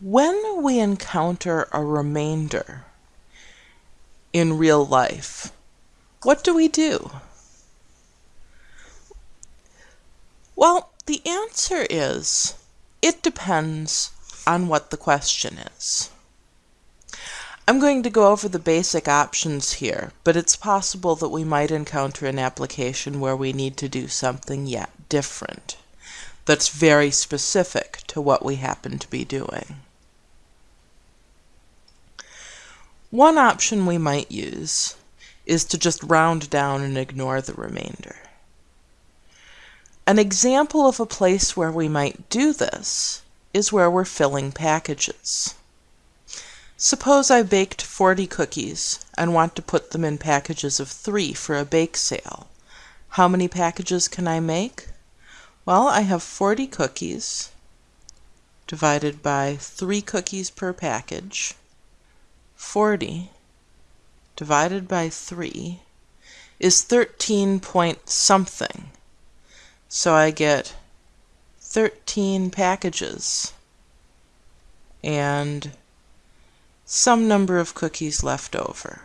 When we encounter a remainder in real life, what do we do? Well, the answer is it depends on what the question is. I'm going to go over the basic options here, but it's possible that we might encounter an application where we need to do something yet different that's very specific to what we happen to be doing. One option we might use is to just round down and ignore the remainder. An example of a place where we might do this is where we're filling packages. Suppose I baked 40 cookies and want to put them in packages of three for a bake sale. How many packages can I make? Well, I have 40 cookies divided by 3 cookies per package. 40 divided by 3 is 13 point something. So I get 13 packages and some number of cookies left over.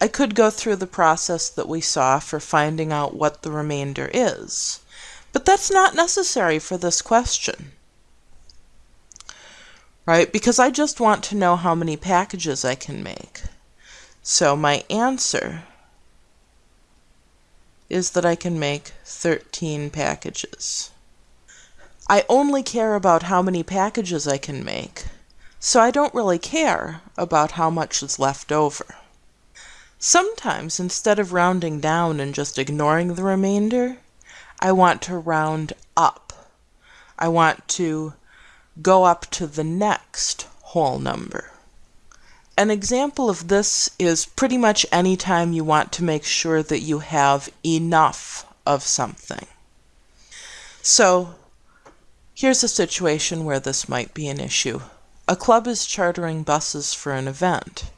I could go through the process that we saw for finding out what the remainder is, but that's not necessary for this question. Right, because I just want to know how many packages I can make. So my answer is that I can make 13 packages. I only care about how many packages I can make, so I don't really care about how much is left over. Sometimes, instead of rounding down and just ignoring the remainder, I want to round up. I want to go up to the next whole number. An example of this is pretty much any time you want to make sure that you have enough of something. So Here's a situation where this might be an issue. A club is chartering buses for an event.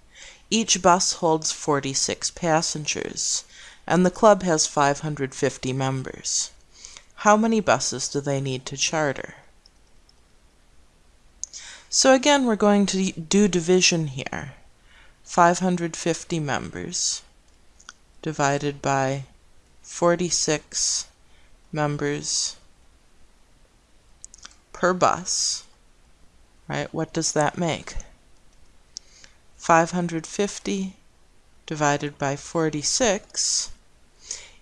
Each bus holds 46 passengers, and the club has 550 members. How many buses do they need to charter? So again, we're going to do division here. 550 members divided by 46 members per bus, right, what does that make? 550 divided by 46,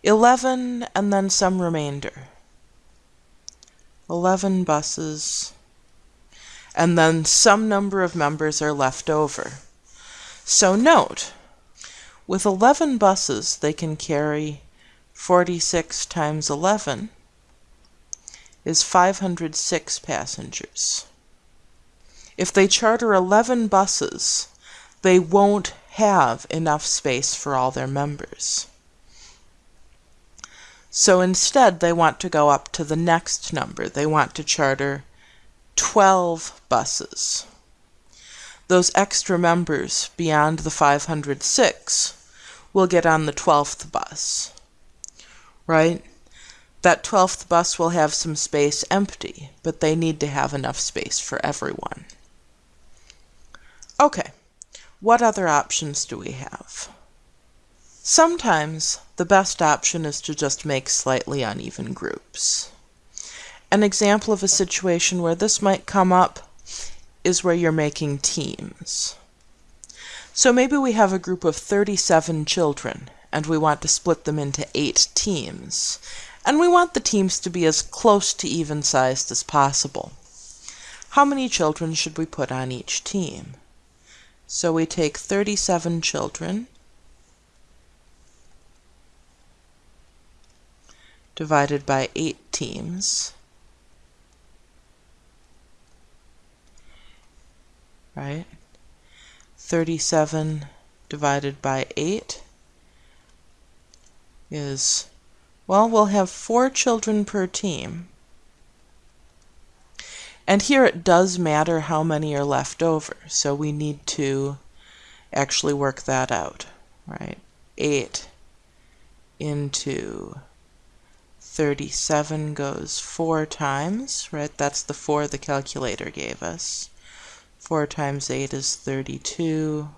11 and then some remainder. 11 buses, and then some number of members are left over. So note, with 11 buses they can carry 46 times 11, is 506 passengers. If they charter 11 buses, they won't have enough space for all their members. So instead, they want to go up to the next number. They want to charter 12 buses. Those extra members beyond the 506 will get on the 12th bus, right? That 12th bus will have some space empty, but they need to have enough space for everyone. Okay, what other options do we have? Sometimes the best option is to just make slightly uneven groups. An example of a situation where this might come up is where you're making teams. So maybe we have a group of 37 children and we want to split them into eight teams and we want the teams to be as close to even sized as possible. How many children should we put on each team? So we take 37 children divided by 8 teams, right? 37 divided by 8 is well, we'll have four children per team. And here it does matter how many are left over, so we need to actually work that out, right? 8 into 37 goes 4 times, right? That's the 4 the calculator gave us. 4 times 8 is 32.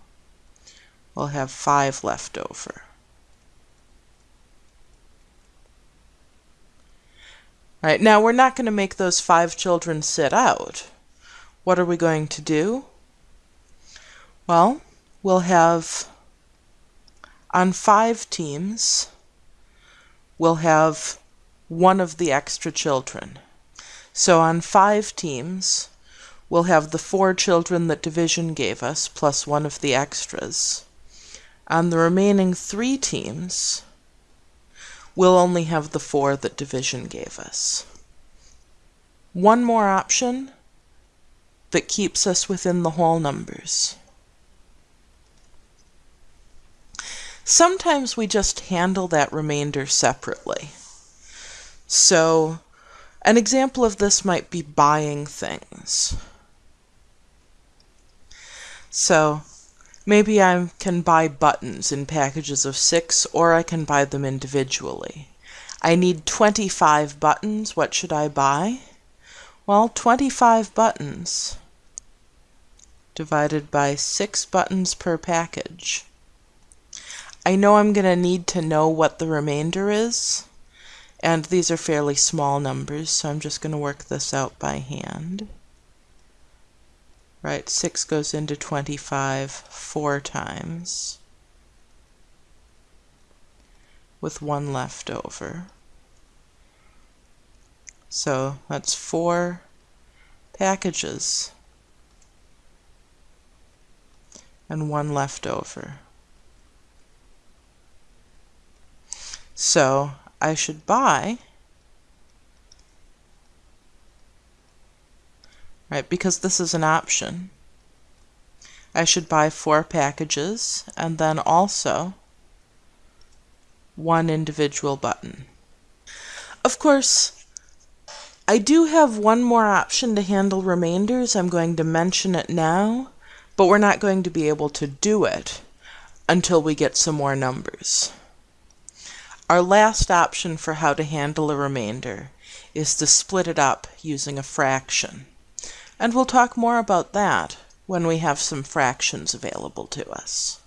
We'll have 5 left over. Right, now we're not going to make those five children sit out. What are we going to do? Well, we'll have on five teams, we'll have one of the extra children. So on five teams, we'll have the four children that division gave us plus one of the extras. On the remaining three teams, we'll only have the four that division gave us. One more option that keeps us within the whole numbers. Sometimes we just handle that remainder separately. So, an example of this might be buying things. So, Maybe I can buy buttons in packages of six, or I can buy them individually. I need 25 buttons. What should I buy? Well, 25 buttons divided by 6 buttons per package. I know I'm going to need to know what the remainder is, and these are fairly small numbers, so I'm just going to work this out by hand right? 6 goes into 25 four times with one left over. So that's four packages and one left over. So I should buy right? Because this is an option. I should buy four packages and then also one individual button. Of course, I do have one more option to handle remainders. I'm going to mention it now, but we're not going to be able to do it until we get some more numbers. Our last option for how to handle a remainder is to split it up using a fraction. And we'll talk more about that when we have some fractions available to us.